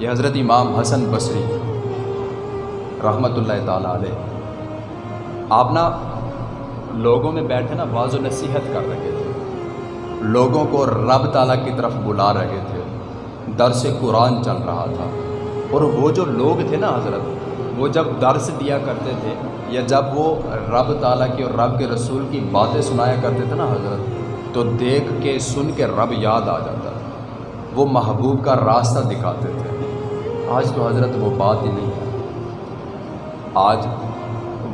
یہ حضرت امام حسن بصری رحمۃ اللہ تعالیٰ علیہ، آپ نا لوگوں میں بیٹھے نا بعض و نصیحت کر رہے تھے۔ لوگوں کو رب تعالیٰ کی طرف بلا رہے تھے۔ درس قرآن چل رہا تھا۔ اور وہ جو لوگ تھے نا حضرت، وہ جب درس دیا کرتے تھے یا جب وہ رب تعالیٰ کی اور رب کے رسول کی باتیں سنایا کرتے تھے نا حضرت، تو دیکھ کے سن کے رب یاد آ جاتا۔ تھا وہ محبوب کا راستہ دکھاتے تھے۔ آج تو حضرت وہ بات ہی نہیں ہے۔ آج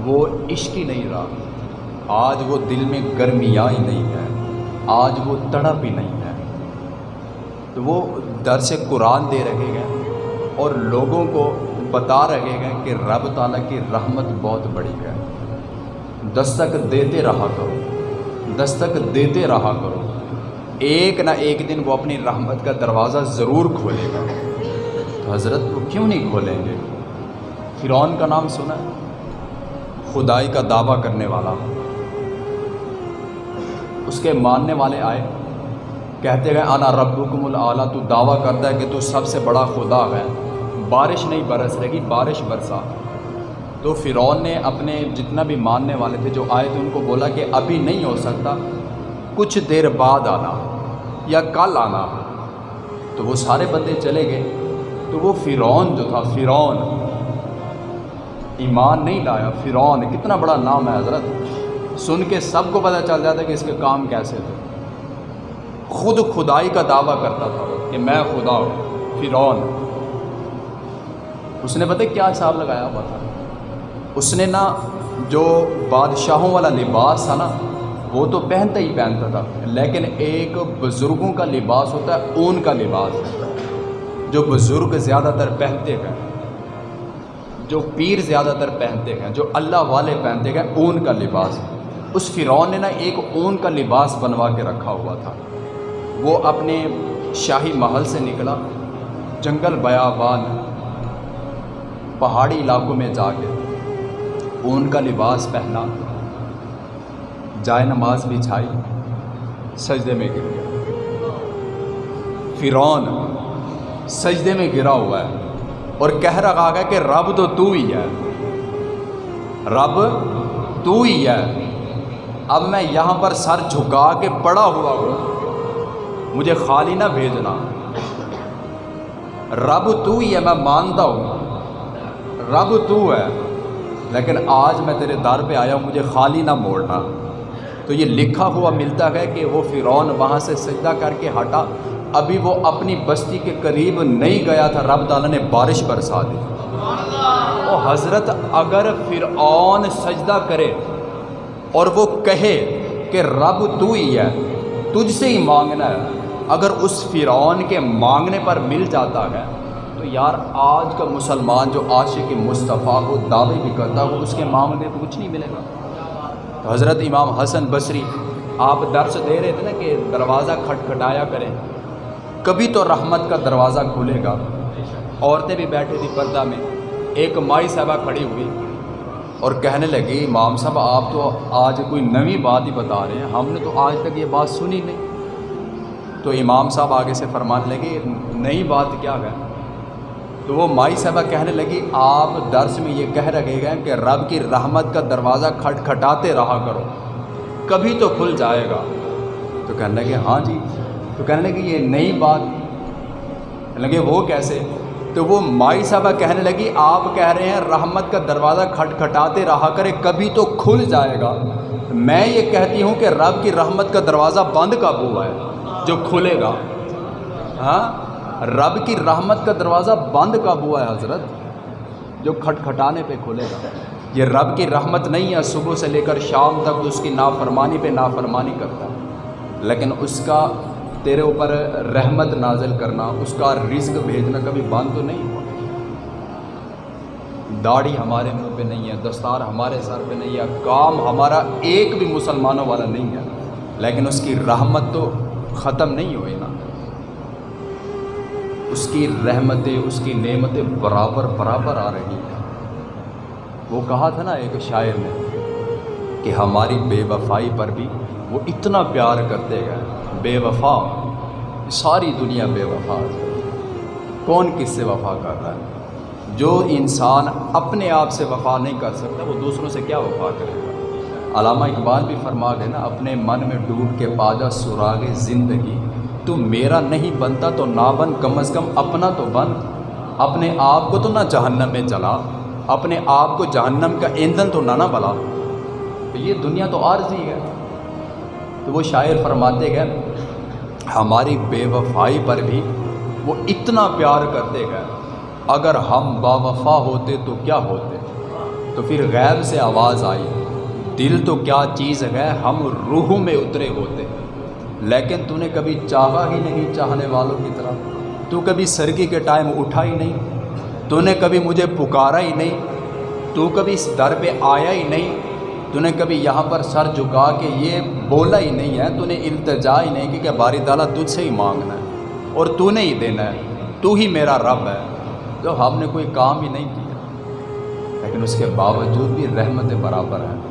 وہ عشق ہی نہیں رہا۔ آج وہ دل میں گرمیاں ہی نہیں ہے۔ آج وہ تڑپ ہی نہیں ہے۔ تو وہ درس قرآن دے رہے گئے اور لوگوں کو بتا رہے گئے کہ رب تعالیٰ کی رحمت بہت بڑی ہے۔ دستک دیتے رہا کرو۔ دستک دیتے رہا کرو۔ ایک نہ ایک دن وہ اپنی رحمت کا دروازہ ضرور کھولے گا۔ حضرت وہ کیوں نہیں کھولیں گے؟ فرعون کا نام سنا ہے خدائی کا دعویٰ کرنے والا۔ اس کے ماننے والے آئے، کہتے گئے انا ربکم العلیٰ تو دعویٰ کرتا ہے کہ تو سب سے بڑا خدا ہے۔ بارش نہیں برس رہے گی، بارش برسا۔ تو فرعون نے اپنے جتنا بھی ماننے والے تھے جو آئے تھے، ان کو بولا کہ ابھی نہیں ہو سکتا، کچھ دیر بعد آنا یا کل آنا۔ تو وہ سارے بندے چلے گئے۔ تو وہ فرعون جو تھا، فرعون۔ ایمان نہیں لایا، فرعون۔ کتنا بڑا نام ہے حضرت۔ سن کے سب کو پتہ چل جاتا ہے کہ اس کے کام کیسے تھے۔ خود خدائی کا دعویٰ کرتا تھا کہ میں خدا ہوں، فرعون۔ اس نے پتہ کیا حساب لگایا ہوا تھا؟ اس نے نا جو بادشاہوں والا لباس تھا نا، وہ تو پہنتا ہی پہنتا تھا، لیکن ایک بزرگوں کا لباس ہوتا ہے اون کا لباس۔ جو بزرگ زیادہ تر پہنتے ہیں، جو پیر زیادہ تر پہنتے ہیں، جو اللہ والے پہنتے ہیں، اون کا لباس۔ اس فرعون نے نا ایک اون کا لباس بنوا کے رکھا ہوا تھا۔ وہ اپنے شاہی محل سے نکلا، جنگل بیابان، پہاڑی علاقوں میں جا کے اون کا لباس پہنا، جائے نماز بچھائی سجدے میں گر گیا فرعون سجدے میں گرا ہوا ہے اور کہہ رہا ہے کہ رب تو تو ہی ہے۔ رب تو ہی ہے۔ اب میں یہاں پر سر جھکا کے پڑا ہوا ہوں۔ مجھے خالی نہ بھیجنا۔ رب تو ہی ہے، میں مانتا ہوں۔ رب تو ہے۔ لیکن آج میں تیرے در پہ آیا ہوں، مجھے خالی نہ موڑنا۔ تو یہ لکھا ہوا ملتا ہے کہ وہ فرعون وہاں سے سجدہ کر کے ہٹا۔ ابھی وہ اپنی بستی کے قریب نہیں گیا تھا رب تعالیٰ نے بارش برسا دی۔ او حضرت اگر فرعون سجدہ کرے اور وہ کہے کہ رب تو ہی ہے تجھ سے ہی مانگنا ہے اگر اس فرعون کے مانگنے پر مل جاتا ہے تو یار آج کا مسلمان جو عاشق مصطفیٰ کو دعوے بھی کرتا ہو اس کے معاملے پہ کچھ نہیں ملے گا۔ تو حضرت امام حسن بصری آپ درس دے رہے تھے نا کہ دروازہ کھٹکھٹایا کریں۔ کبھی تو رحمت کا دروازہ کھلے گا۔ عورتیں بھی بیٹھی تھی پردہ میں۔ ایک مائی صاحبہ کھڑی ہوئی اور کہنے لگی امام صاحب، آپ تو آج کوئی نوی بات ہی بتا رہے ہیں۔ ہم نے تو آج تک یہ بات سنی نہیں۔ تو امام صاحب آگے سے فرمانے لگے، نئی بات کیا ہے؟ تو وہ مائی صاحبہ کہنے لگی، آپ درس میں یہ کہہ رکھے گئے کہ رب کی رحمت کا دروازہ کھٹ کھٹاتے رہا کرو۔ کبھی تو کھل جائے گا۔ تو کہنے لگے ہاں جی۔ تو کہنے لگے یہ نئی بات لگے وہ کیسے؟ تو وہ مائی صاحبہ کہنے لگی، آپ کہہ رہے ہیں رحمت کا دروازہ کھٹ کھٹاتے رہا کرے، کبھی تو کھل جائے گا۔ میں یہ کہتی ہوں کہ رب کی رحمت کا دروازہ بند کب ہوا ہے؟ جو کھلے گا۔ ہاں؟ رب کی رحمت کا دروازہ بند کب ہوا ہے حضرت؟ جو کھٹ کھٹانے پہ کھلے گا۔ یہ رب کی رحمت نہیں ہے، صبح سے لے کر شام تک اس کی نافرمانی پہ نافرمانی کرتا ہے۔ لیکن اس کا تیرے اوپر رحمت نازل کرنا، اس کا رزق بھیجنا کبھی بند تو نہیں ہوا۔ داڑھی ہمارے منہ پہ نہیں ہے، دستار ہمارے سر پہ نہیں ہے، کام ہمارا ایک بھی مسلمانوں والا نہیں ہے۔ لیکن اس کی رحمت تو ختم نہیں ہوئی نا۔ اس کی رحمتیں، اس کی نعمتیں برابر برابر آ رہی ہیں۔ وہ کہا تھا نا ایک شاعر نے کہ ہماری بے وفائی پر بھی وہ اتنا پیار کرتے گئے۔ بے وفا، ساری دنیا بے وفا کون کس سے وفا کر رہا ہے؟ جو انسان اپنے آپ سے وفا نہیں کر سکتا، وہ دوسروں سے کیا وفا کرے؟ گا علامہ اقبال بھی فرما گئے نا، اپنے من میں ڈوب کے پاجا سراغ زندگی، تو میرا نہیں بنتا تو نہ بن کم از کم اپنا تو بن۔ اپنے آپ کو تو نہ جہنم میں چلا اپنے آپ کو جہنم کا ایندھن تو نہ نہ بلا۔ تو یہ دنیا تو عارضی ہے۔ تو وہ شاعر فرماتے گئے، ہماری بے وفائی پر بھی وہ اتنا پیار کرتے گئے، اگر ہم با وفا ہوتے تو کیا ہوتے؟ تو پھر غیب سے آواز آئی، دل تو کیا چیز ہے، ہم روح میں اترے ہوتے۔ لیکن تو نے کبھی چاہا ہی نہیں چاہنے والوں کی طرح، تو کبھی سرگی کے ٹائم اٹھا ہی نہیں، تو نے کبھی مجھے پکارا ہی نہیں، تو کبھی اس در پہ آیا ہی نہیں۔ تو نے کبھی یہاں پر سر جھکا کے یہ بولا ہی نہیں ہے تو نے التجا ہی نہیں کہ باری تعالیٰ تجھ سے ہی مانگنا ہے اور تو نے ہی دینا ہے، تو ہی میرا رب ہے۔ تو ہم نے کوئی کام ہی نہیں کیا، لیکن اس کے باوجود بھی رحمت برابر ہے۔